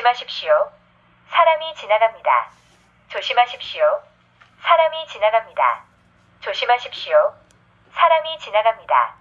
조심하십시오. 사람이 지나갑니다. 조심하십시오. 사람이 지나갑니다. 조심하십시오. 사람이 지나갑니다.